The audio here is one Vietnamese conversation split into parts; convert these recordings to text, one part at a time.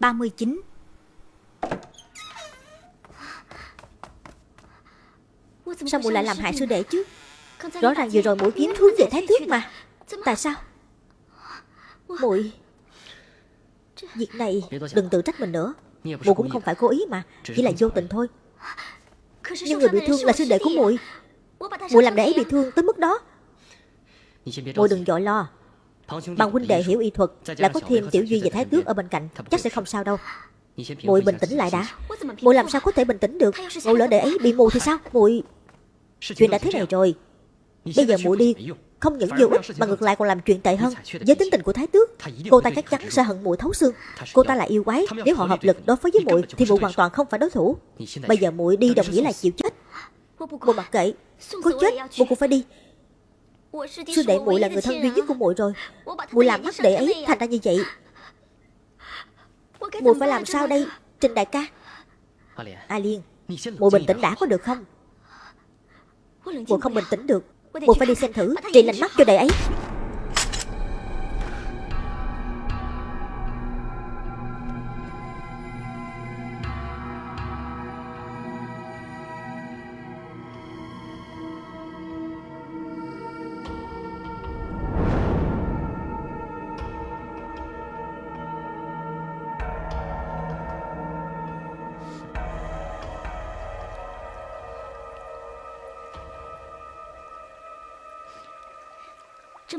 39 Sao muội lại làm hại sư đệ chứ? Rõ ràng vừa rồi muội kiếm hướng về thái tước mà. Tại sao? Muội Việc này đừng tự trách mình nữa. Muội cũng không phải cố ý mà, Chỉ là vô tình thôi. Nhưng người bị thương là sư đệ của muội Muội làm để ấy bị thương tới mức đó. Muội đừng dội lo. Bằng huynh đệ hiểu y thuật Lại có thêm tiểu duy và thái tước ở bên cạnh. Chắc sẽ không sao đâu. Muội bình tĩnh lại đã. Muội làm sao có thể bình tĩnh được? Ngộ lỡ để ấy bị mù thì sao? Muội Chuyện đã thế này rồi. Bây giờ muội đi Không những vô ích mà ngược lại còn làm chuyện tệ hơn. Với tính tình của Thái Tước Cô ta chắc chắn sẽ hận muội thấu xương. Cô ta là yêu quái Nếu họ hợp lực đối phó với muội Thì muội hoàn toàn không phải đối thủ. Bây giờ muội đi đồng nghĩa là chịu chết. Muội mặc kệ Có chết muội cũng phải đi Sư đệ muội là người thân duy nhất của muội rồi. Muội làm hắc đệ ấy thành ra như vậy. Muội phải làm sao đây Trình đại ca? A Liên Muội bình tĩnh đã có được không? Muội không bình tĩnh được. Muội phải đi xem thử Trị lành mắt cho đệ ấy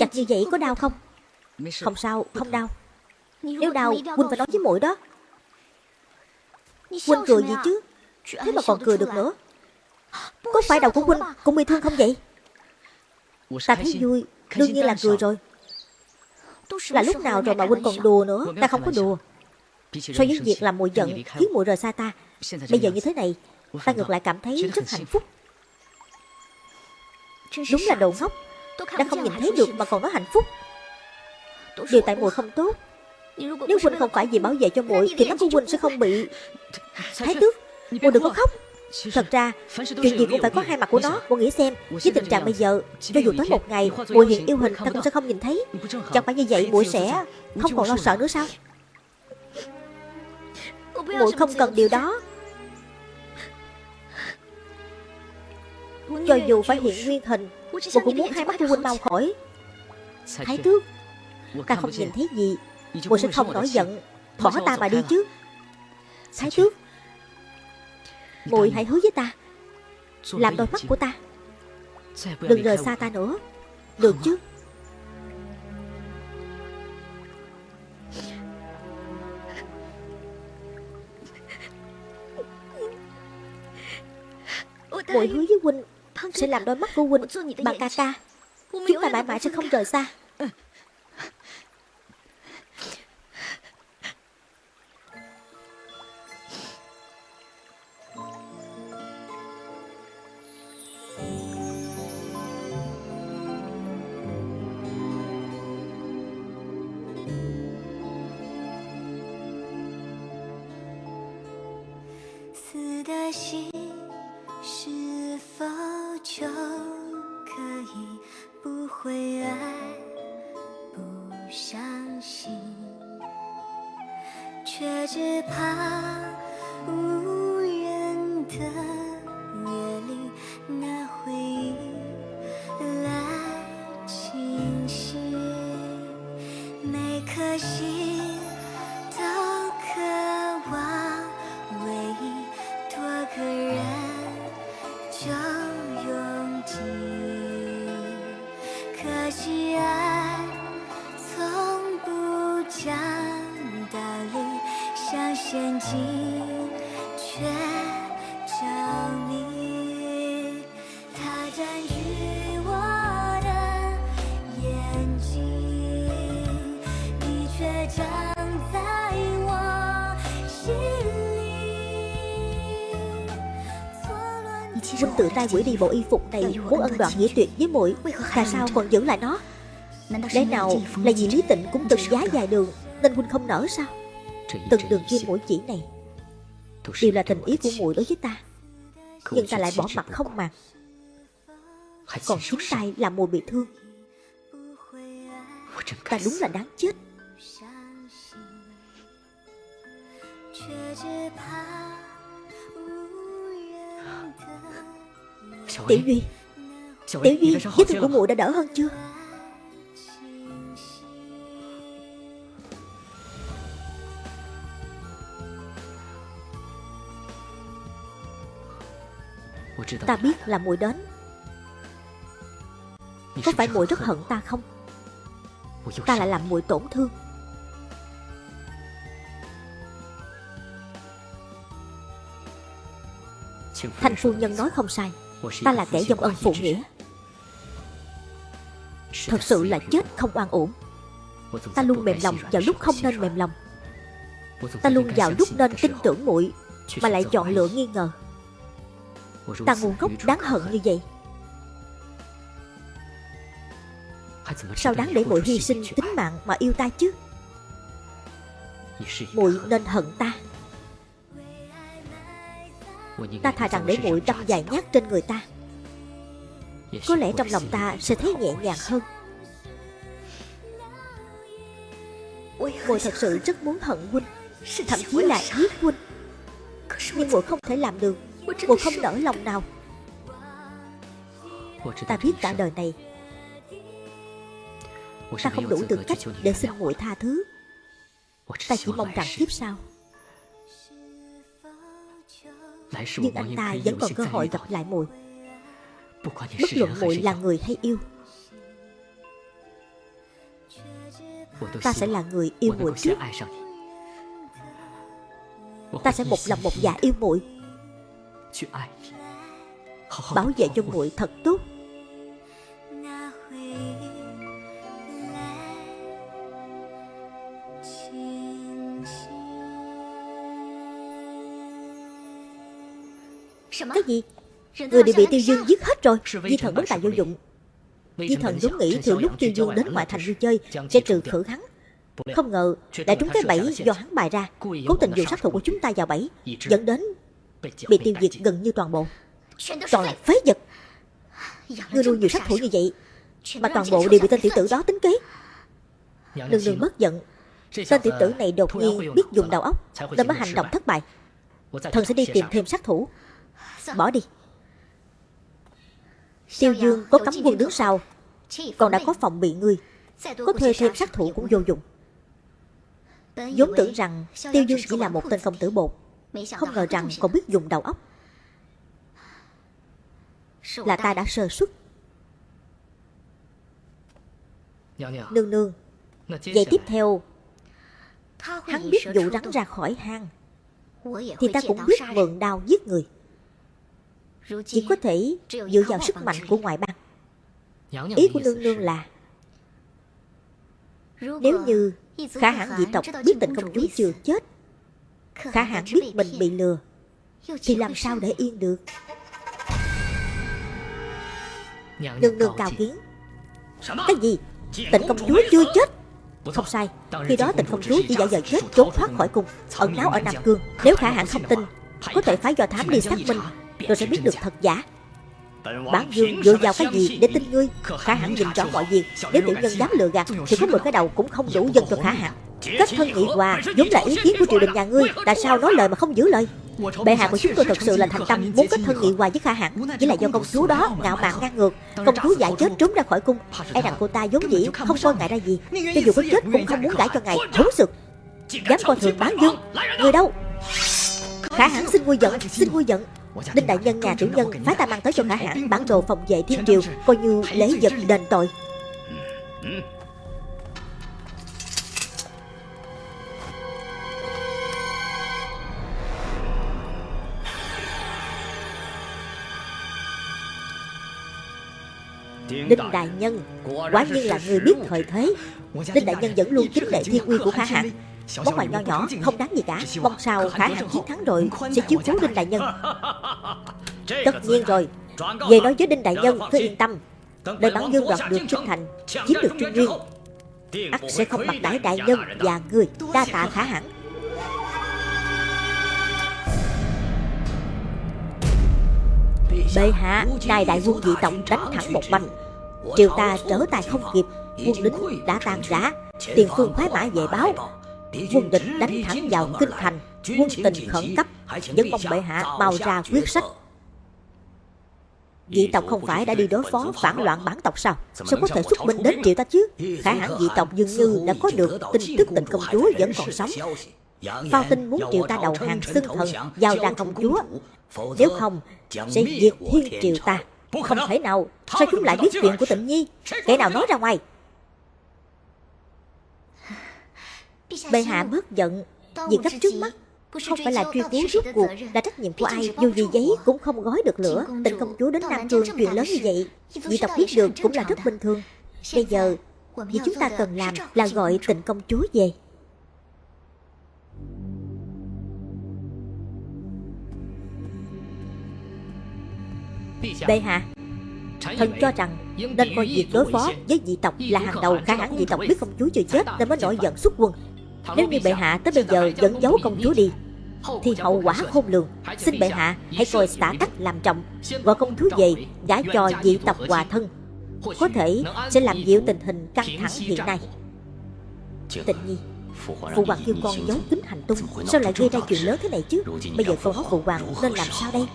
Chặt như vậy có đau không? Không sao không đau. Nếu đau Huynh phải nói với muội đó. Huynh cười gì chứ? Thế mà còn cười được nữa. Có phải đầu của Huynh cũng bị thương không vậy? Ta thấy vui. Đương nhiên là cười rồi. Là lúc nào rồi mà Huynh còn đùa nữa? Ta không có đùa. So với việc làm muội giận Khiến muội rời xa ta Bây giờ như thế này. Ta ngược lại cảm thấy rất hạnh phúc. Đúng là đồ ngốc đã không nhìn thấy được mà còn nói hạnh phúc. Điều tại muội không tốt. Nếu Huynh không phải vì bảo vệ cho muội Thì mắt của Huynh sẽ không bị Thái tước Muội đừng có khóc. Thật ra Chuyện gì cũng phải có hai mặt của nó. Muội nghĩ xem Với tình trạng bây giờ Cho dù tới một ngày Muội hiện yêu hình Ta cũng sẽ không nhìn thấy. Chẳng phải như vậy muội sẽ Không còn lo sợ nữa sao? Muội không cần điều đó. Cho dù phải hiện nguyên hình Muội cũng muốn hai mắt của huynh mau khỏi. Thái tước Ta không nhìn thấy gì. Muội sẽ không nổi giận. Bỏ ta mà đi chứ. Thái tước Muội hãy hứa với ta. Làm đôi mắt của ta. Đừng rời xa ta nữa. Được chứ? Muội hứa với huynh sẽ làm đôi mắt của huynh bằng ca ca Chúng ta mãi mãi sẽ không rời xa Huynh tự tay quỷ đi bộ y phục này Muốn ân đoạn nghĩa tuyệt với muội. Tại sao còn giữ lại nó? Lẽ nào là vì Lý Tịnh cũng từng giá dài đường Nên Huynh không nở sao? Từng đường kim mũi chỉ này Đều là tình ý của muội đối với ta. Nhưng ta lại bỏ mặt không màng. Còn chính tay làm muội bị thương. Ta đúng là đáng chết Tiểu Duy Tiểu Duy Vết thương của muội đã đỡ hơn chưa? Ta biết là muội đến. Có phải muội rất hận ta không? Ta lại làm muội tổn thương. Thanh phu nhân nói không sai Ta là kẻ dông ân phụ nghĩa Thật sự là chết không oan uổng. Ta luôn mềm lòng vào lúc không nên mềm lòng. Ta luôn vào lúc nên tin tưởng muội Mà lại chọn lựa nghi ngờ. Ta ngu ngốc đáng hận như vậy. Sao đáng để muội hy sinh tính mạng mà yêu ta chứ? Muội nên hận ta Ta thà rằng để muội đâm dài nhát trên người ta. Có lẽ trong lòng ta sẽ thấy nhẹ nhàng hơn. Muội thật sự rất muốn hận huynh, Thậm chí là giết huynh. Nhưng muội không thể làm được Muội không nỡ lòng nào. Ta biết cả đời này, Ta không đủ tư cách để xin muội tha thứ. Ta chỉ mong rằng kiếp sau nhưng anh ta vẫn còn cơ hội gặp lại muội. Bất luận muội là người hay yêu? Ta sẽ là người yêu muội trước. Ta sẽ một lòng một dạ yêu muội. Bảo vệ cho muội thật tốt Cái gì? Người đều bị tiêu dương giết hết rồi. Di thần bất tài vô dụng. Di thần vốn nghĩ từ lúc tiêu dương đến ngoại thành vui chơi Sẽ trừ khử hắn. Không ngờ lại trúng cái bẫy do hắn bày ra. Cố tình dụ sát thủ của chúng ta vào bẫy Dẫn đến Bị tiêu diệt gần như toàn bộ. Toàn là phế vật. Ngươi nuôi nhiều sát thủ như vậy Mà toàn bộ đều bị tên tiểu tử đó tính kế. Đừng đừng bất giận. Tên tiểu tử này đột nhiên biết dùng đầu óc Nên mới hành động thất bại Thần sẽ đi tìm thêm sát thủ Bỏ đi. Tiêu Dương có cấm quân đứng sau Còn đã có phòng bị ngươi. Có thuê thêm sát thủ cũng vô dụng. Vốn tưởng rằng Tiêu Dương chỉ là một tên công tử bột. Không ngờ rằng còn biết dùng đầu óc. Là ta đã sơ suất. Nương nương. Vậy tiếp theo Hắn biết dụ rắn ra khỏi hang Thì ta cũng biết mượn đao giết người chỉ có thể dựa vào sức mạnh của ngoại bang. Ý của nương nương là Nếu như khả hãn dị tộc biết tình công chúa chưa chết Khả hãn biết mình bị lừa Thì làm sao để yên được? Nương nương cao kiến. Cái gì? Tịnh công chúa chưa chết. Không sai. Khi đó tịnh công chúa chỉ giả vờ chết trốn thoát khỏi cung Ẩn náu ở Nam Cương. Nếu khả hãn không tin Có thể phái do thám đi xác minh Tôi sẽ biết được thật giả. Bản dương dựa vào cái gì để tin ngươi? Khả hãn nhìn rõ mọi việc. Nếu tiểu nhân dám lừa gạt, Thì có 10 cái đầu cũng không đủ dân cho khả hãn Kết thân nghị hòa vốn là ý kiến của triều đình nhà ngươi. Tại sao nói lời mà không giữ lời? Bệ hạ của chúng tôi thật sự là thành tâm Muốn kết thân nghị hòa với khả hãn Chỉ là do công chúa đó ngạo mạn ngang ngược. Công chúa giải chết trốn ra khỏi cung. E rằng cô ta vốn dĩ không coi ngại ra gì. Cho dù có chết cũng không muốn gãi cho ngài. Thú sực. Dám coi thường bán dương Người đâu? Khả hãn xin nguôi giận, Xin nguôi giận. Đinh đại nhân nhà chủ nhân phái ta mang tới cho khả hãn bản đồ phòng vệ thiên triều Coi như lễ vật đền tội. Đinh Đại Nhân Quả nhiên là người biết thời thế. Đinh Đại Nhân vẫn luôn kính lệ thiên uy của Khả Hãn Món quà nho nhỏ không đáng gì cả. Mong sao khả hãn chiến thắng rồi Sẽ chiếu cố Đinh Đại Nhân. Tất nhiên rồi. Về nói với Đinh Đại Nhân cứ yên tâm. Đợi bản dương đoạt được Trinh Thành Chiếm được Trung Nguyên ắt sẽ không bạc đãi đại nhân và người đa tạ khả hãn bệ hạ nài đại quân dị tộc đánh thẳng một banh triều ta trở tay không kịp quân lính đã tan rã. tiền phương khoái mã về báo quân địch đánh thẳng vào kinh thành Quân tình khẩn cấp. Vẫn mong bệ hạ mau ra quyết sách. Dị tộc không phải đã đi đối phó phản loạn bản tộc sao? Sao có thể xuất binh đến triệu ta chứ? Khả hãn dị tộc dường như đã có được tin tức tình công chúa vẫn còn sống. Phao tin muốn triệu ta đầu hàng xưng thần Giao ra công chúa. Nếu không sẽ diệt thiên triều ta. Không thể nào Sao chúng lại biết chuyện của tịnh nhi. Kẻ nào nói ra ngoài Bệ hạ bớt giận Việc gấp trước mắt, không phải là truy cứu rốt cuộc là trách nhiệm của ai, Dù gì giấy cũng không gói được lửa. Tình công chúa đến Nam Cương chuyện lớn như vậy Dị tộc biết được cũng là rất bình thường. Bây giờ Việc chúng ta cần làm là gọi tình công chúa về. Bệ hạ, Thần cho rằng nên coi việc đối phó với dị tộc là hàng đầu, Khả hãng dị tộc, biết công chúa chưa chết nên mới nổi giận xuất quân. Nếu như bệ hạ tới bây giờ vẫn giấu công chúa đi Thì hậu quả khôn lường. Xin bệ hạ hãy coi xã tắc làm trọng. Gọi công chúa về gả cho dị tộc hòa thân. Có thể sẽ làm dịu tình hình căng thẳng hiện nay. Tịnh nhi Phụ hoàng kêu con giấu kín hành tung Sao lại gây ra chuyện lớn thế này chứ? Bây giờ con hỏi phụ hoàng nên làm sao đây?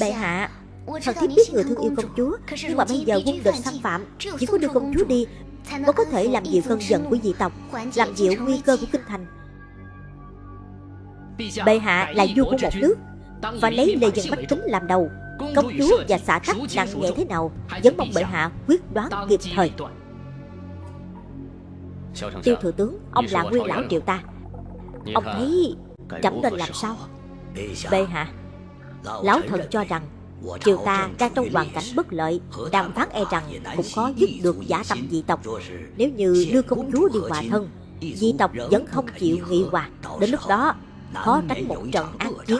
Bệ hạ Thần thiếp biết người thương yêu công chúa Nhưng mà bây giờ quân địch xâm phạm Chỉ có đưa công chúa? Đi Mới có thể làm dịu cơn giận của dị tộc, Làm dịu nguy cơ của kinh thành. Bệ hạ là vua của một nước, Và lấy lê dân bách tính làm đầu. Công chúa và xã tắc nặng nhẹ thế nào, Vẫn mong bệ hạ quyết đoán kịp thời. Tiêu thừa tướng, Ông là nguyên lão triệu ta. Ông thấy trẫm nên làm sao? Bệ hạ, Lão thần cho rằng Triều ta đang trong hoàn cảnh bất lợi, Đàm phán e rằng cũng khó dứt được giả tâm dị tộc. Nếu như đưa công chúa đi hòa thân, Dị tộc vẫn không chịu nghị hòa. Đến lúc đó, khó tránh một trận ác chiến.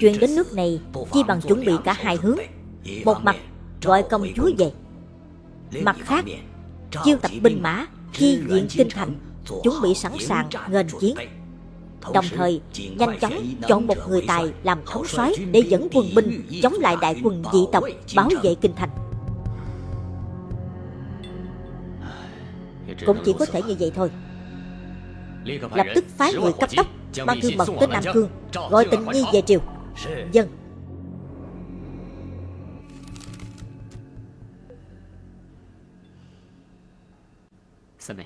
Chuyện đến nước này, Chi bằng chuẩn bị cả hai hướng. Một mặt, gọi công chúa về. Mặt khác, Chiêu tập binh mã, Chi diện kinh thành, Chuẩn bị sẵn sàng nghênh chiến. Đồng thời nhanh chóng chọn một người tài làm thống soái để dẫn quân binh chống lại đại quân dị tộc bảo vệ kinh thành. Cũng chỉ có thể như vậy thôi. Lập tức phái người cấp tốc mang thư mật tới Nam Cương gọi tịnh nhi về triều. Dân.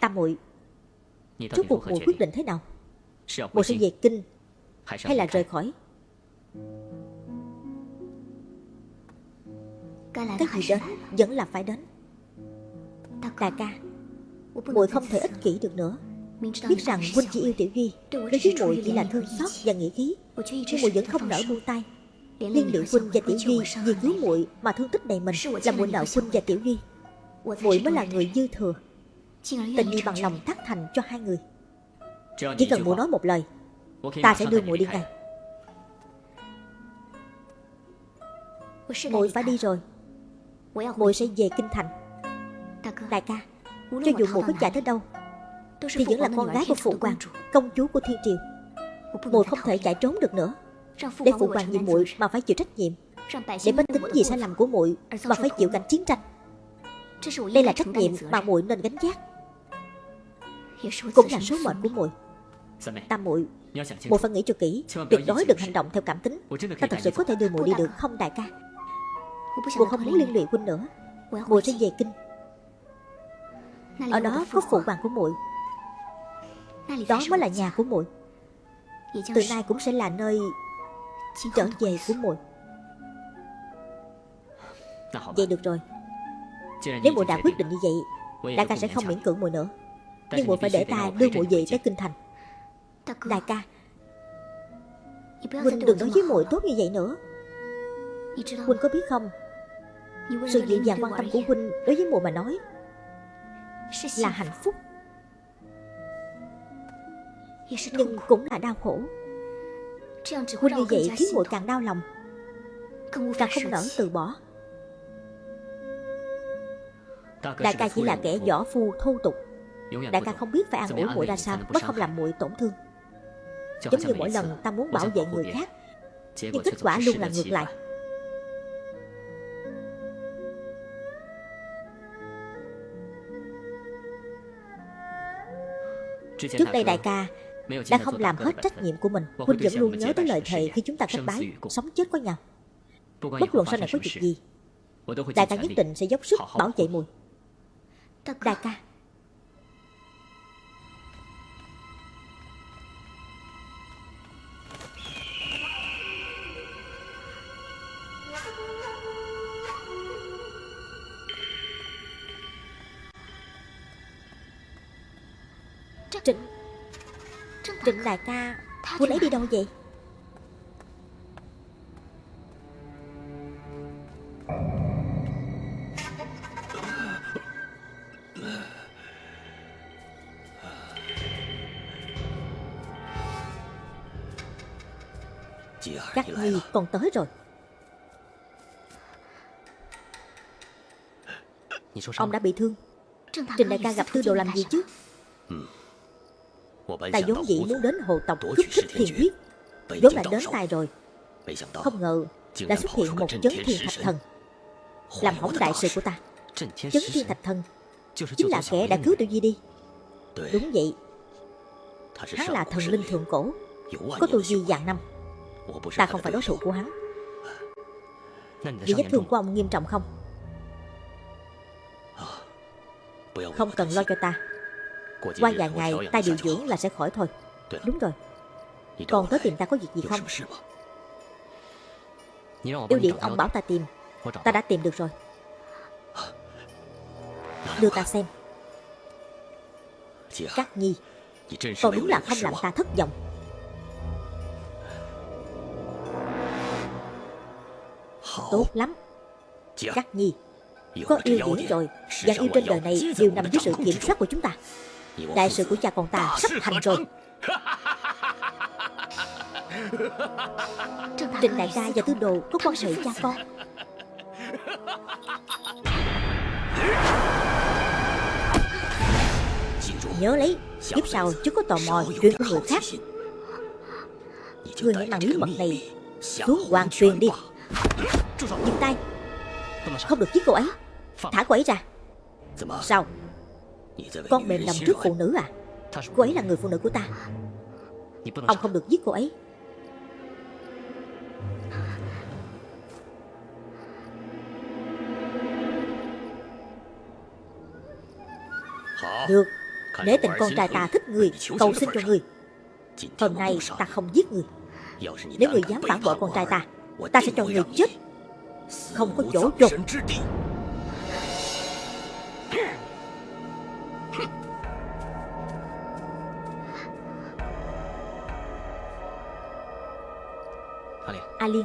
Tam muội, trước cuộc muội quyết định thế nào? Muội sẽ về kinh Hay là rời khỏi? Cái gì đến. Vẫn là phải đến. Đại ca muội không thể ích kỷ được nữa. Biết rằng huynh chỉ yêu Tiểu Duy Đối với muội chỉ là thương xót và nghĩ khí. Nhưng muội vẫn không nỡ buông tay. Liên lụy huynh và Tiểu Duy Vì cứu muội mà thương tích đầy mình Là muội nợ huynh và Tiểu Duy. Muội mới là người dư thừa. Tình đi bằng lòng thắt thành cho hai người chỉ cần muội nói một lời Ta sẽ đưa muội đi ngay. Muội phải đi rồi. Muội sẽ về kinh thành. Đại ca cho dù muội có chạy tới đâu thì vẫn là con gái của phụ hoàng công chúa của thiên triều. Muội không thể chạy trốn được nữa. Để phụ hoàng vì muội mà phải chịu trách nhiệm để bách tính vì sai lầm của muội mà phải chịu cảnh chiến tranh. Đây là trách nhiệm mà muội nên gánh vác cũng là số mệnh của muội Tam muội muội phải nghĩ cho kỹ Tuyệt đối đừng hành động theo cảm tính. Ta thật sự có thể đưa muội đi được không đại ca? Muội không muốn liên lụy huynh nữa. Muội sẽ về kinh. Ở đó có phụ hoàng của muội. Đó mới là nhà của muội. Từ nay cũng sẽ là nơi Trở về của muội. Vậy được rồi. Nếu muội đã quyết định như vậy Đại ca sẽ không miễn cưỡng muội nữa. Nhưng muội phải để ta đưa muội về tới kinh thành Đại ca. Huynh đừng nói với muội tốt như vậy nữa. Huynh có biết không? Sự dịu dàng quan tâm của Huynh Đối với muội mà nói Là hạnh phúc. Nhưng cũng là đau khổ. Huynh như vậy khiến muội càng đau lòng. Càng không nỡ từ bỏ. Đại ca chỉ là kẻ võ phu thô tục. Đại ca không biết phải an ủi muội ra sao Mới không làm muội tổn thương Giống như mỗi lần ta muốn bảo vệ người khác Nhưng kết quả luôn là ngược lại. Trước đây đại ca đã không làm hết trách nhiệm của mình Huynh vẫn luôn nhớ tới lời thề khi chúng ta kết bái Sống chết có nhau. Bất luận sau này có chuyện gì Đại ca nhất định sẽ dốc sức bảo vệ mùi. Đại ca đại ca. Huynh ấy đi đâu vậy? Các nhi còn tới rồi. Ông đã bị thương. Trình đại ca gặp tư đồ làm gì chứ Ta vốn dĩ muốn đến hồ tộc cướp thích thiền huyết. Vốn là đến tài rồi. Không ngờ đã xuất hiện một chấn thiên thạch thần. Làm hỏng đại sự của ta. Chấn thiên thạch thần. Chính là kẻ đã cứu Tiểu Di đi. Đúng vậy. Hắn là thần linh thượng cổ. Có tu vi vạn năm. Ta không phải đối thủ của hắn. Vì vết thương của ông nghiêm trọng không? Không cần lo cho ta qua vài ngày ta điều dưỡng là sẽ khỏi thôi Đúng rồi。Còn tới tìm ta có việc gì không? Yêu điện ông bảo ta tìm. Ta đã tìm được rồi. Đưa ta xem. Các nhi Còn đúng là không làm ta thất vọng. Tốt lắm. Các nhi Có yêu điển rồi. Dạng yêu trên đời này đều nằm dưới sự kiểm soát của chúng ta Đại sự của cha con ta sắp thành rồi. Trịnh đại ca và tư đồ có quan hệ cha con. Nhớ lấy Kiếp sau chứ có tò mò chuyện của người khác. Ngươi hãy mang bí mật này Xuống hoàng truyền đi. Dừng tay. Không được giết cô ấy. Thả cô ấy ra. Sao con mềm lòng trước phụ nữ à Cô ấy là người phụ nữ của ta Ông không được giết cô ấy Được Nếu tình con trai ta thích người Cầu xin cho người Hôm nay ta không giết người Nếu người dám phản bội con trai ta Ta sẽ cho người chết Không có chỗ chôn A Liên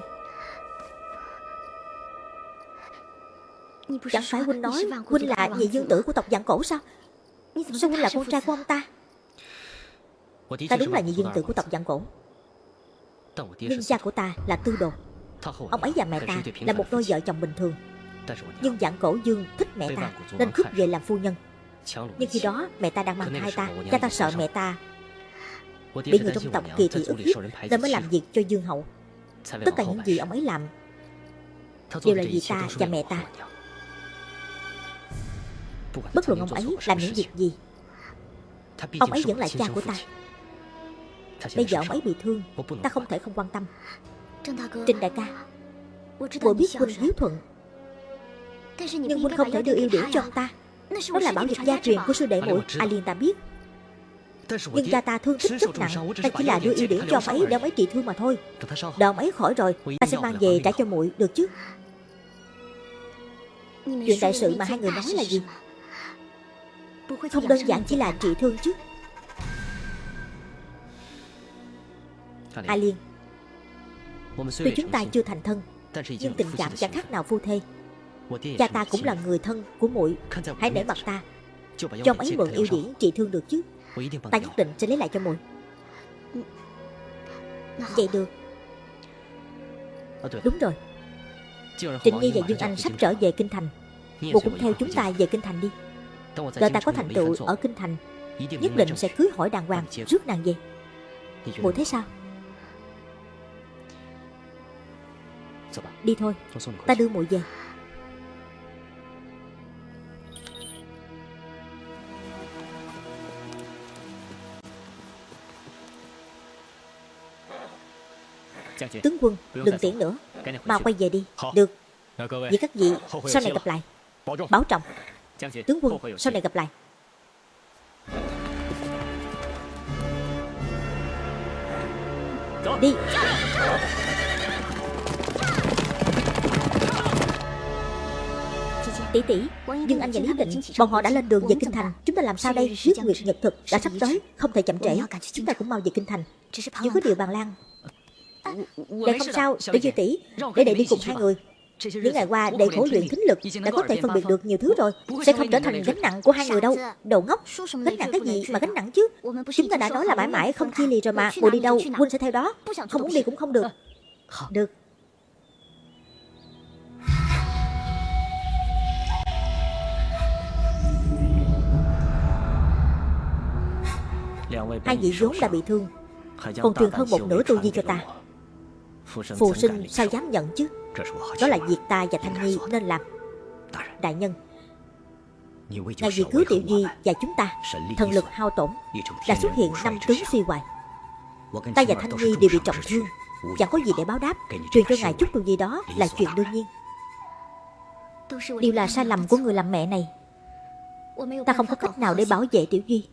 Chẳng phải Huynh nói Huynh là nhị dương tử của tộc dạng cổ sao? Sao Huynh là con trai của ông ta? Ta đúng là nhị dương tử của tộc dạng cổ. Nhưng cha của ta là tư đồ. Ông ấy và mẹ ta là một đôi vợ chồng bình thường. Nhưng dạng cổ dương thích mẹ ta Nên cướp về làm phu nhân. Nhưng khi đó mẹ ta đang mang thai ta Cha ta sợ mẹ ta Bị người trong tộc kỳ thị ức hiếp Nên mới làm việc cho dương hậu Tất cả những gì ông ấy làm Đều là vì ta và mẹ ta. Bất luận ông ấy làm những việc gì Ông ấy vẫn là cha của ta. Bây giờ ông ấy bị thương Ta không thể không quan tâm. Trình đại ca Bộ biết huynh hiếu thuận Nhưng huynh không thể đưa yêu điển cho ông ta. Đó là bảo vật gia truyền của sư đệ muội A Liên ta biết nhưng cha ta thương tích rất nặng Ta chỉ là đưa yêu điển cho ông ấy để ông ấy trị thương mà thôi Đợi ông ấy khỏi rồi Ta sẽ mang về trả cho muội được chứ Chuyện đại sự mà hai người nói là gì Không đơn giản chỉ là trị thương chứ。A Liên。Tuy chúng ta chưa thành thân Nhưng tình cảm chẳng khác nào phu thê。Cha ta cũng là người thân của muội。Hãy để mặt ta Cho ông ấy mượn yêu điển trị thương được chứ Ta nhất định sẽ lấy lại cho muội. Vậy được. Đúng rồi. Trịnh Nhi và Dương Anh sắp trở về Kinh Thành. Bộ cũng theo chúng ta về Kinh Thành đi. Đợi ta có thành tựu ở Kinh Thành. Nhất định sẽ cưới hỏi đàng hoàng Rước nàng về. Muội thấy sao? Đi thôi. Ta đưa muội về Tướng quân đừng tiễn nữa. Mau quay về đi. Được. Vậy các vị sau này gặp lại. Bảo trọng. Tướng quân sau này gặp lại. Đi. Tỷ tỷ Nhưng anh và Lý Định Bọn họ đã lên đường về Kinh Thành. Chúng ta làm sao đây? Huyết Nguyệt Nhật Thực đã sắp tới. Không thể chậm trễ. Chúng ta cũng mau về Kinh Thành. Nhưng có điều bàn lan Đệ không sao Để dư tỷ Để đệ đi cùng hai người. Những ngày qua đệ khổ luyện thính lực đã có thể phân biệt được nhiều thứ rồi. Sẽ không trở thành gánh nặng của hai người đâu. Đồ ngốc. Gánh nặng cái gì mà gánh nặng chứ? Chúng ta đã nói là mãi mãi không chia lìa rồi mà. Mùa đi đâu Quân sẽ theo đó. Không muốn đi cũng không được. Được. Hai vị vốn đã bị thương. Còn truyền hơn một nửa tu vi cho ta Phù sinh sao dám nhận chứ? Đó là việc ta và Thanh Nhi nên làm。Đại nhân Ngài vì cứu Tiểu Duy và chúng ta Thần lực hao tổn Đã xuất hiện năm tướng suy hoài。Ta và Thanh Nhi đều bị trọng thương Chẳng có gì để báo đáp Truyền cho ngài chút tu vi đó là chuyện đương nhiên。Điều là sai lầm của người làm mẹ này Ta không có cách nào để bảo vệ Tiểu Duy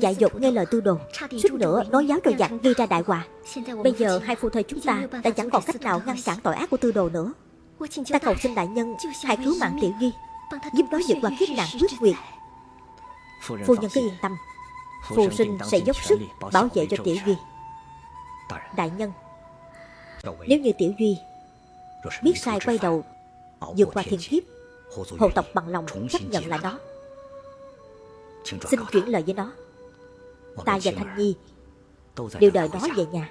dạy dột nghe lời tư đồ Suýt nữa, nói giáo rồi giặc gây ra đại họa. Bây giờ hai phu thê chúng ta Đã chẳng còn cách nào ngăn cản tội ác của tư đồ nữa. Ta cầu xin đại nhân, Hãy cứu mạng tiểu duy, Giúp nó vượt qua kiếp nạn quyết nguyệt. Phu nhân cứ yên tâm. Phù sinh sẽ dốc sức bảo vệ cho tiểu duy. Đại nhân, Nếu như tiểu duy Biết sai quay đầu vượt qua thiên kiếp, Hộ tộc bằng lòng chấp nhận lại nó Xin chuyển lời với nó. Ta và Thanh Nhi Đều đợi nó về nhà.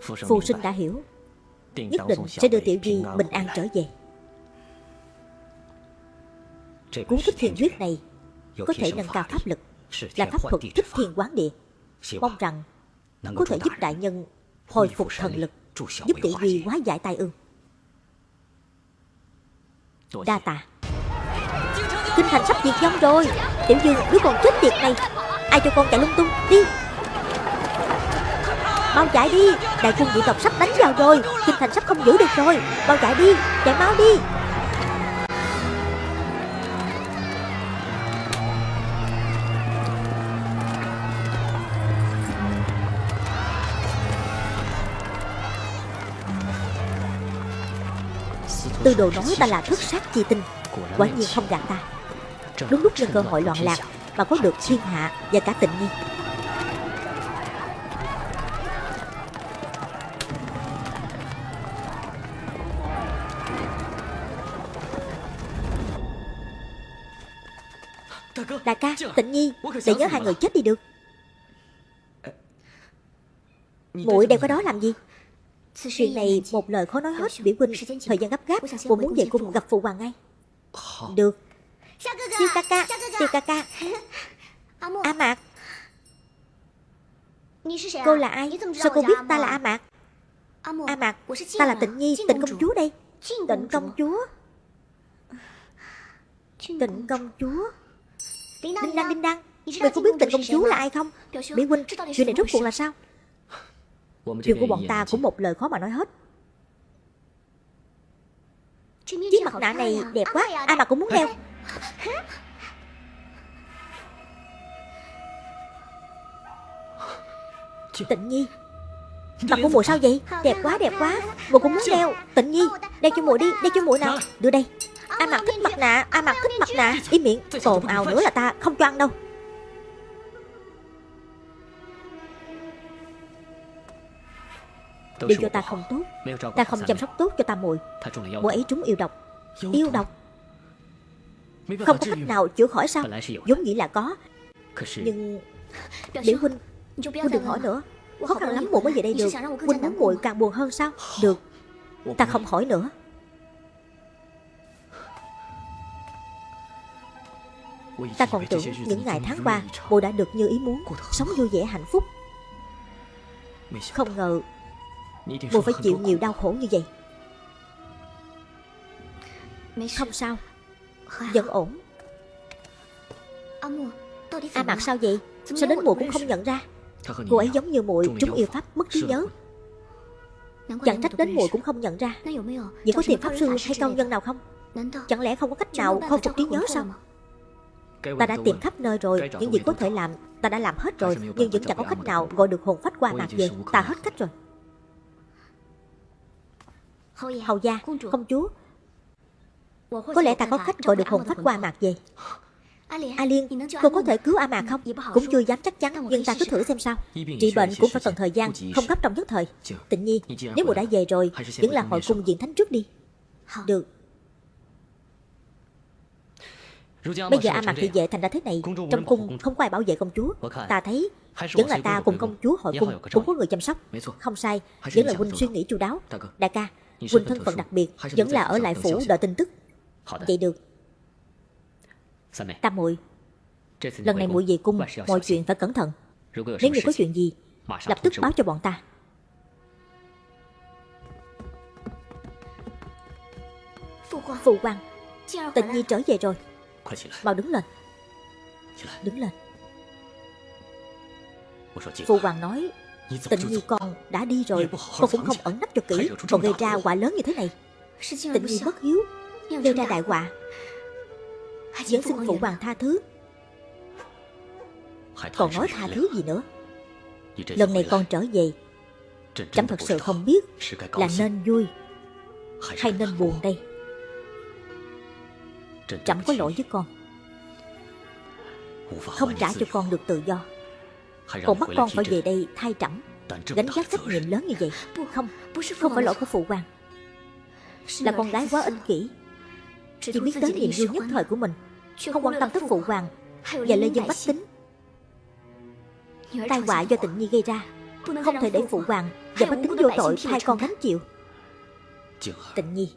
Phù sinh đã hiểu. Nhất định sẽ đưa Tiểu Duy bình an trở về. Cuốn thích thiên quyết này Có thể nâng cao pháp lực Là pháp thuật thích thiên quán địa. Mong rằng Có thể giúp đại nhân Hồi phục thần lực Giúp Tiểu Duy hóa giải tai ương Đa tạ. Kinh thành sắp diệt vong rồi. Tiểu Dương đứa con chết tiệt này. Ai cho con chạy lung tung? Đi. Mau chạy đi. Đại quân dị tộc sắp đánh vào rồi. Kinh thành sắp không giữ được rồi. Mau chạy đi. Chạy mau đi. Tư đồ nói ta là thất sát chi tinh. Quả nhiên không gạt ta. Đúng lúc nhân cơ hội loạn lạc Mà có được thiên hạ và cả tịnh nhi Đại ca, tịnh nhi Để nhớ hai người chết đi được. Muội đeo cái đó làm gì? Chuyện này một lời khó nói hết biểu huynh Thời gian gấp gáp Cô muốn về cung gặp phụ hoàng ngay. Được. Tiêu ca ca Tiêu ca ca A Mạc. Cô là ai? Sao cô biết ta là A Mạc? A Mạc Ta là Tịnh Nhi Tịnh công chúa đây. Tịnh công chúa. Tịnh công chúa. Đinh Đăng Đinh Đăng Người có biết tịnh công chúa là ai không? Mỹ huynh Chuyện này rốt cuộc là sao Chuyện của bọn ta cũng một lời khó mà nói hết. Chiếc mặt nạ này đẹp quá Ai mà cũng muốn đeo. Tịnh Nhi Mặt của mùa sao vậy? Đẹp quá đẹp quá. Mùa cũng muốn đeo. Tịnh Nhi Đeo cho mùa đi Đeo cho mùa nào. Đưa đây. Ai mặc thích mặt nạ Ai mặc thích mặt nạ Ý miệng Cồn ào nữa là ta Không cho ăn đâu Điều cho ta không tốt. Ta không chăm sóc tốt cho ta muội Muội ấy trúng yêu độc. Yêu độc. Không có cách nào chữa khỏi sao? Giống nghĩ là có. Nhưng Biểu huynh Huynh đừng hỏi nữa. Khó khăn lắm muội mới về đây được. Huynh muốn muội càng buồn hơn sao? Được. Ta không hỏi nữa. Ta còn tưởng những ngày tháng qua Muội đã được như ý muốn. Sống vui vẻ hạnh phúc. Không ngờ Muội phải chịu nhiều đau khổ như vậy. Không sao. Vẫn ổn. A mặt sao vậy? Sao đến muội cũng không nhận ra? Cô ấy giống như muội trúng yêu pháp mất trí nhớ. Chẳng trách đến muội cũng không nhận ra. Vậy có tìm pháp sư hay cao nhân nào không? Chẳng lẽ không có cách nào khôi phục trí nhớ sao? Ta đã tìm khắp nơi rồi Những gì có thể làm Ta đã làm hết rồi Nhưng vẫn chẳng có cách nào gọi được? hồn phách qua mạc về. Ta hết cách rồi Hầu gia, công chúa. Có lẽ ta có cách gọi được hồn phách qua mạc về A Liên, cô có thể cứu A Mạc không? Cũng chưa dám chắc chắn, nhưng ta cứ thử xem sao. Trị bệnh cũng phải cần thời gian, không gấp trong nhất thời. Tịnh nhi, nếu mùa đã về rồi, vẫn là hội cung diện thánh trước đi. Được. Bây giờ A Mạc thị vệ thành ra thế này, trong cung không có ai bảo vệ công chúa. Ta thấy vẫn là ta cùng công chúa hội cung cũng có người chăm sóc. Không sai, vẫn là huynh suy nghĩ chu đáo. Đại ca, huynh thân phận đặc biệt, vẫn là ở lại phủ đợi tin tức. Vậy được. Tam muội. Lần này muội về cung Mọi chuyện phải cẩn thận. Nếu như có chuyện gì Lập tức báo cho bọn ta. Phụ hoàng Tịnh Nhi trở về rồi. Mau đứng lên. Đứng lên. Phụ hoàng nói Tịnh Nhi con đã đi rồi. Con cũng không ẩn nấp cho kỹ. Còn gây ra quả lớn như thế này. Tịnh Nhi bất hiếu. Gây ra đại họa Vẫn xin phụ hoàng tha thứ. Còn nói tha thứ gì nữa? Lần này con trở về. Chấm thật sự không biết Là nên vui Hay nên buồn đây. Chấm có lỗi với con. Không trả cho con được tự do Còn bắt con phải về đây thay trẫm Gánh vác trách nhiệm lớn như vậy. Không, không phải lỗi của phụ hoàng. Là con gái quá ích kỷ. Chỉ biết tới niềm vui nhất thời của mình. Không quan tâm tới phụ hoàng. Và lê dân bách tính. Tai họa do tịnh nhi gây ra. Không thể để phụ hoàng. và bách tính vô tội hai con gánh chịu. Tịnh nhi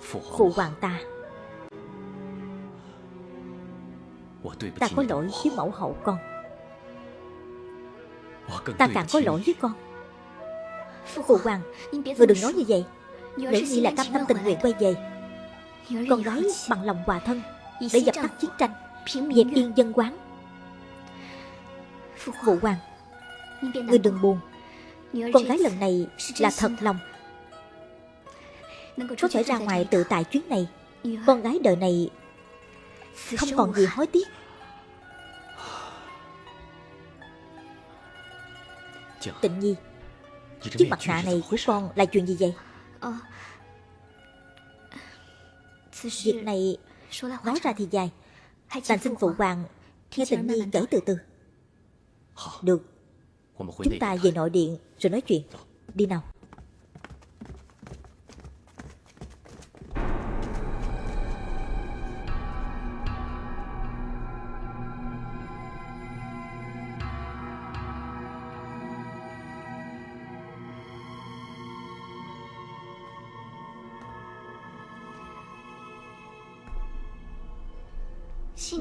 Phụ hoàng ta Ta có lỗi với mẫu hậu con. Ta càng có lỗi với con. Phụ hoàng Người đừng nói như vậy Nữ nhi là cam tâm tình nguyện quay về. Con gái bằng lòng hòa thân Để dập tắt chiến tranh Dẹp yên dân quán. Phụ hoàng Người đừng buồn. Con gái lần này là thật lòng. Có thể ra ngoài tự tại chuyến này. Con gái đời này Không còn gì hối tiếc. Tịnh Nhi Chiếc mặt nạ này của con là chuyện gì vậy? Việc này Nói ra thì dài. Đành xin phụ hoàng Nghe Tịnh Nhi kể từ từ. Được. Chúng ta về nội điện rồi nói chuyện. Đi nào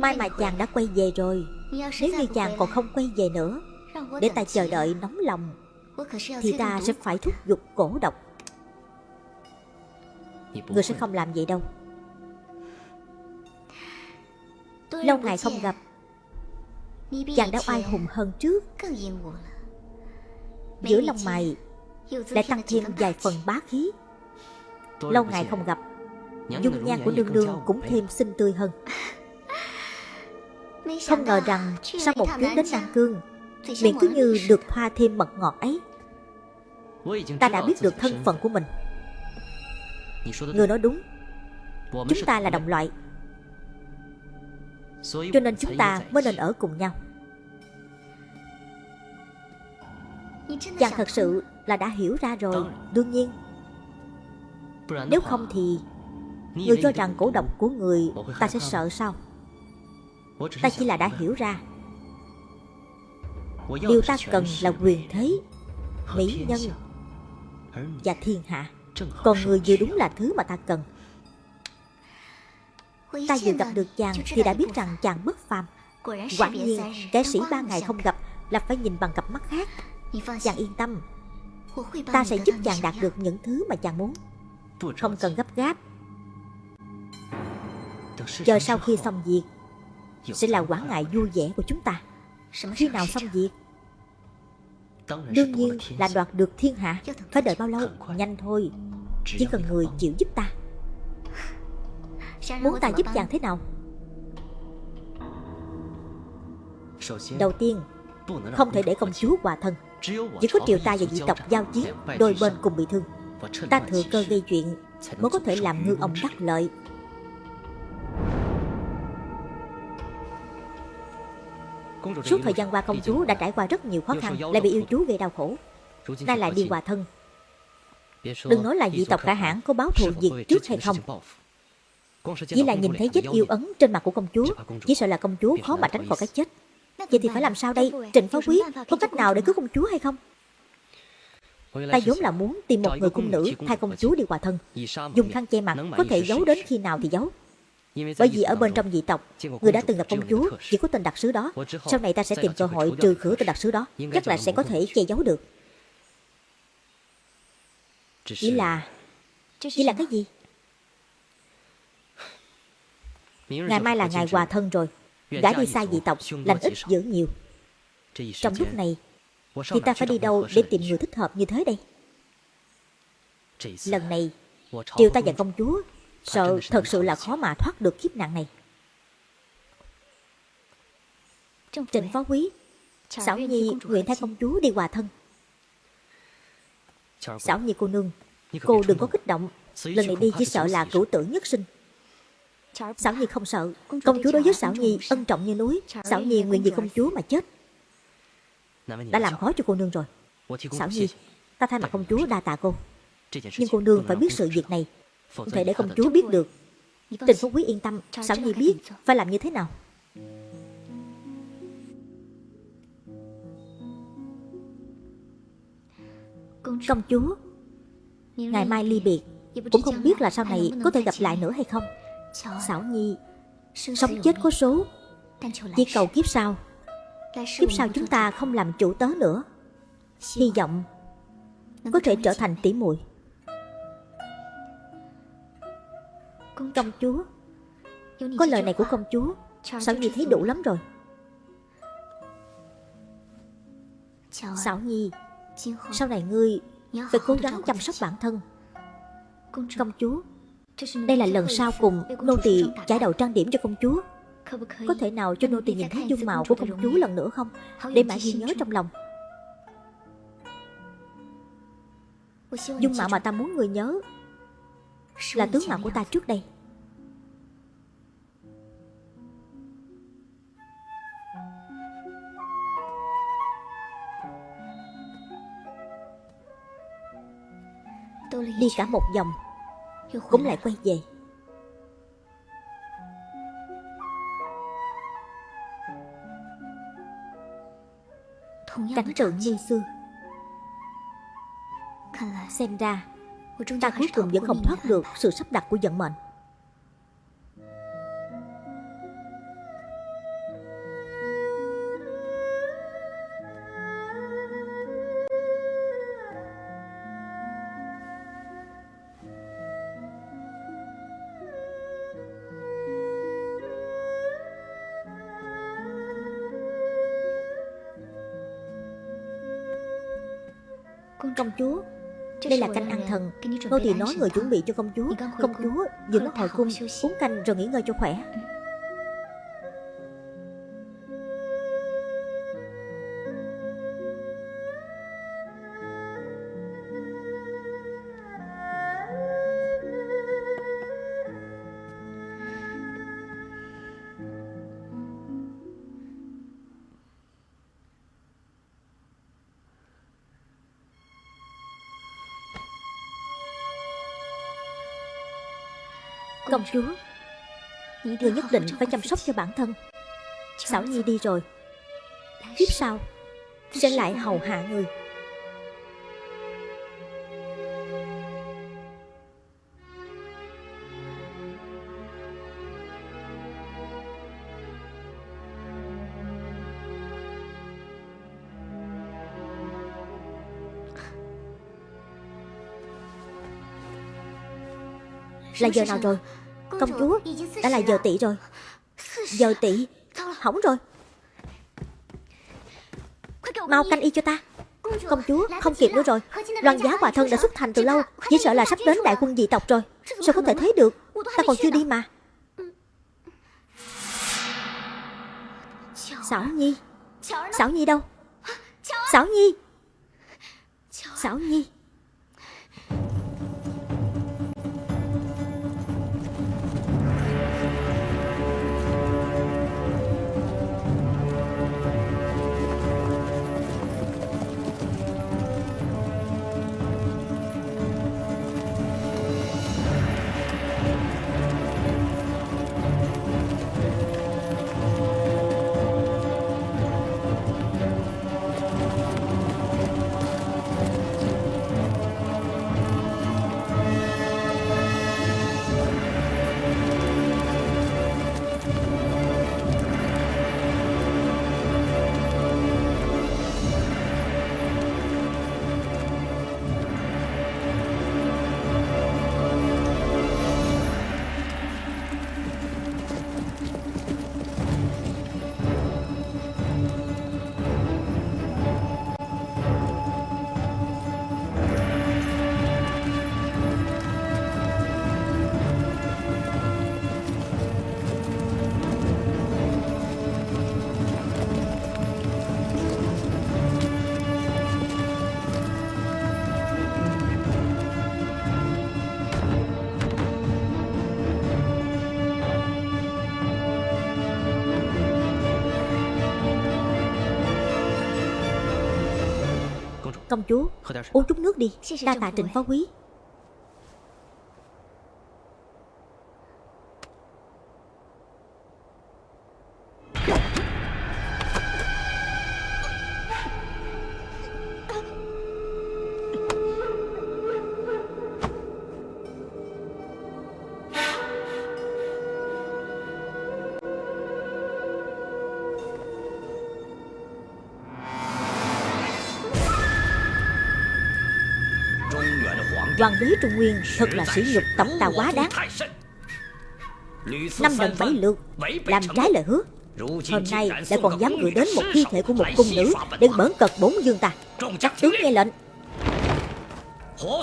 Mai mà chàng đã quay về rồi. Nếu như chàng còn không quay về nữa Để ta chờ đợi nóng lòng Thì ta sẽ phải thúc giục cổ độc. Người sẽ không làm vậy đâu. Lâu ngày không gặp. Chàng đã oai hùng hơn trước. Giữa lông mày Lại tăng thêm vài phần bá khí. Lâu ngày không gặp. Dung nhan của nương nương cũng thêm xinh tươi hơn không ngờ rằng sau một chuyến đến Nam Cương Miệng cứ như được thoa thêm mật ngọt ấy. Ta đã biết được thân phận của mình. Người nói đúng. Chúng ta là đồng loại. Cho nên chúng ta mới nên ở cùng nhau. Chàng thật sự là đã hiểu ra rồi Đương nhiên. Nếu không thì Người cho rằng cổ độc của người Ta sẽ sợ sao Ta chỉ là đã hiểu ra. Điều ta cần là quyền thế Mỹ nhân Và thiên hạ. Còn người vừa đúng là thứ mà ta cần. Ta vừa gặp được chàng Thì đã biết rằng chàng bất phàm. Quả nhiên kẻ sĩ ba ngày không gặp Là phải nhìn bằng cặp mắt khác. Chàng yên tâm. Ta sẽ giúp chàng đạt được những thứ mà chàng muốn. Không cần gấp gáp. Chờ sau khi xong việc Sẽ là quả ngại vui vẻ của chúng ta. Khi nào xong việc? Đương nhiên là đoạt được thiên hạ. Phải đợi bao lâu? Nhanh thôi. Chỉ cần người chịu giúp ta. Muốn ta giúp chàng thế nào? Đầu tiên Không thể để công chúa hòa thân. Chỉ có triều ta và dị tộc giao chiến Đôi bên cùng bị thương. Ta thừa cơ gây chuyện Mới có thể làm ngư ông đắc lợi Suốt thời gian qua công chúa đã trải qua rất nhiều khó khăn Lại bị yêu chú gây đau khổ. Nay lại đi hòa thân. Đừng nói là dị tộc cả hãng có báo thù diệt trước hay không. Chỉ là nhìn thấy vết yêu ấn trên mặt của công chúa Chỉ sợ là công chúa khó mà tránh khỏi cái chết. Vậy thì phải làm sao đây? Trịnh phó quý có cách nào để cứu công chúa hay không? Ta vốn là muốn tìm một người cung nữ thay công chúa đi hòa thân. Dùng khăn che mặt có thể giấu đến khi nào thì giấu bởi vì ở bên trong dị tộc Người đã từng gặp công chúa Chỉ có tên đặc sứ đó. Sau này ta sẽ tìm cơ hội trừ khử tên đặc sứ đó Chắc là sẽ có thể che giấu được. Chỉ là Chỉ là cái gì? Ngày mai là ngày hòa thân rồi. Gã đi xa dị tộc Lành ít giữ nhiều. Trong lúc này Thì ta phải đi đâu để tìm người thích hợp như thế đây? Lần này Triều ta và công chúa Sợ thật sự là khó mà thoát được kiếp nạn này. Trịnh phó quý Xảo Nhi nguyện thay công chúa đi hòa thân. Xảo Nhi cô nương Cô đừng có kích động. Lần này đi chỉ sợ là cửu tử nhất sinh. Xảo Nhi không sợ. Công chúa đối với Xảo Nhi ân trọng như núi. Xảo Nhi nguyện vì công chúa mà chết. Đã làm khó cho cô nương rồi. Xảo Nhi Ta thay mặt công chúa đa tạ cô. Nhưng cô nương phải biết sự việc này không thể để công chúa biết được Tình Phú Quý yên tâm Xảo Nhi biết phải làm như thế nào? Công chúa Ngày mai ly biệt Cũng không biết là sau này có thể gặp lại nữa hay không? Xảo Nhi Sống chết có số. Chỉ cầu kiếp sau. Kiếp sau chúng ta không làm chủ tớ nữa. Hy vọng Có thể trở thành tỷ muội Công chúa. Có lời này của công chúa Xảo Nhi thấy đủ lắm rồi. Xảo Nhi Sau này ngươi Phải cố gắng chăm sóc bản thân. Công chúa Đây là lần sau cùng Nô tỳ chải đầu trang điểm cho công chúa. Có thể nào cho nô tỳ nhìn thấy dung mạo của công chúa lần nữa không? Để mãi ghi nhớ trong lòng. Dung mạo mà ta muốn người nhớ Là tướng mạo của ta trước đây. Đi cả một vòng Cũng lại quay về. Cảnh tượng như xưa. Xem ra Ta cuối cùng vẫn không thoát được sự sắp đặt của vận mệnh. Công chúa Đây là canh thần. Nô tỳ nói người chuẩn bị cho công chúa. Công chúa mới hồi cung Uống canh rồi nghỉ ngơi cho khỏe Công chúa. Người nhất định phải chăm sóc cho bản thân. Xảo Nhi đi rồi. Tiếp sau Sẽ lại hầu hạ người Là giờ nào rồi? Công chúa, Đã là giờ tỷ rồi. Giờ tỷ, Hỏng rồi. Mau canh y cho ta. Công chúa, không kịp nữa rồi. Loan giá hòa thân đã xuất thành từ lâu Chỉ sợ là sắp đến đại quân dị tộc rồi. Sao có thể thấy được? Ta còn chưa đi mà. Xảo Nhi. Xảo Nhi đâu? Xảo Nhi. Xảo Nhi. Công chúa. Uống chút nước đi. Đa tạ trịnh phó quý Hoàng đế Trung Nguyên thật là sỉ nhục tổng ta quá đáng. Năm lần bảy lượt Làm trái lời hứa. Hôm nay lại còn dám gửi đến một thi thể của một cung nữ Để bỡn cật bốn dương ta. Các tướng nghe lệnh.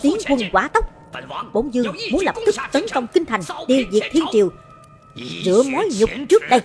Tiến quân quả tốc. Bốn dương muốn lập tức tấn công kinh thành, Tiêu diệt thiên triều. Rửa mối nhục trước đây.